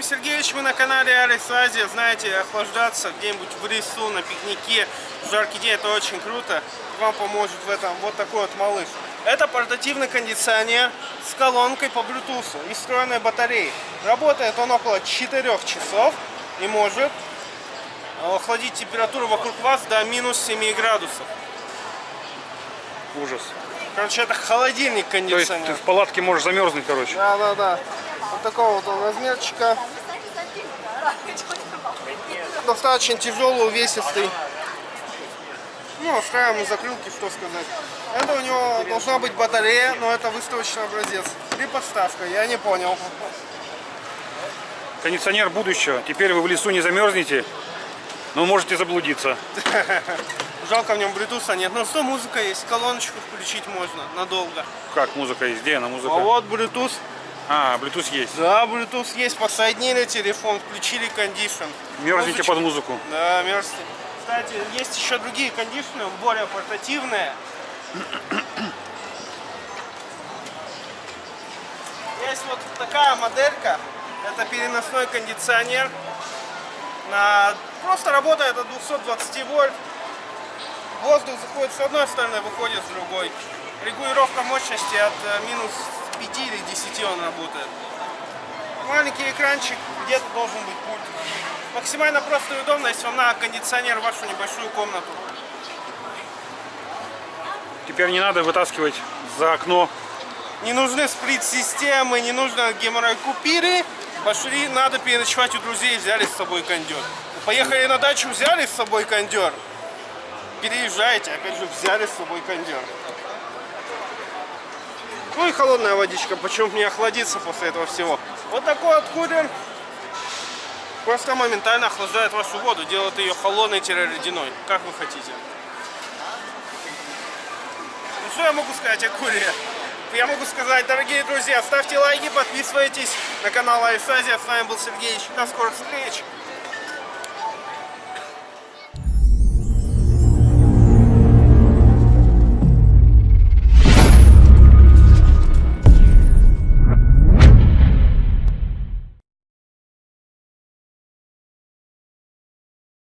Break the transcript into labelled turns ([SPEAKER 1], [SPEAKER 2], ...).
[SPEAKER 1] Сергеевич, мы на канале Алекс Азия. Знаете, охлаждаться где-нибудь в лесу, на пикнике, в жаркий день, это очень круто. Вам поможет в этом вот такой вот малыш. Это портативный кондиционер с колонкой по Bluetooth и встроенной батареей. Работает он около 4 часов и может охладить температуру вокруг вас до минус 7 градусов.
[SPEAKER 2] Ужас.
[SPEAKER 1] Короче, это холодильник
[SPEAKER 2] То есть
[SPEAKER 1] кондиционер.
[SPEAKER 2] ты в палатке можешь замерзнуть, короче.
[SPEAKER 1] Да, да, да. Вот такого вот размерчика. Достаточно тяжелый, увесистый. Ну, устраиваем закрылки, что сказать. Это у него должна быть батарея, но это выставочный образец. Или подставка, я не понял.
[SPEAKER 2] Кондиционер будущего. Теперь вы в лесу не замерзнете, но можете заблудиться.
[SPEAKER 1] Жалко в нем Bluetooth нет, но что музыка есть, колоночку включить можно надолго.
[SPEAKER 2] Как музыка есть? Где она
[SPEAKER 1] А
[SPEAKER 2] музыка?
[SPEAKER 1] вот Bluetooth.
[SPEAKER 2] А, Bluetooth есть.
[SPEAKER 1] Да, Bluetooth есть, подсоединили телефон, включили кондишн.
[SPEAKER 2] Мерзните
[SPEAKER 1] Музычка.
[SPEAKER 2] под музыку.
[SPEAKER 1] Да, мерзкий. Кстати, есть еще другие кондишны, более портативные. Есть вот такая моделька. Это переносной кондиционер. На... Просто работает от 220 вольт. Воздух заходит с одной стороны, выходит с другой. Регулировка мощности от э, минус 5 или 10 он работает. Маленький экранчик, где-то должен быть пульт. Максимально просто и удобно, если вам надо кондиционер в вашу небольшую комнату.
[SPEAKER 2] Теперь не надо вытаскивать за окно.
[SPEAKER 1] Не нужны сплит-системы, не нужно геморрой купиры. Пошли, надо переночевать у друзей, взяли с собой кондер. Поехали на дачу, взяли с собой кондер. Переезжайте, опять же, взяли с собой кондер. Ну и холодная водичка, почему бы не охладиться после этого всего. Вот такой вот кулер просто моментально охлаждает вашу воду, делает ее холодной-ледяной, как вы хотите. Ну что я могу сказать о куре? Я могу сказать, дорогие друзья, ставьте лайки, подписывайтесь на канал Айсазия. С вами был Сергей. До скорых встреч.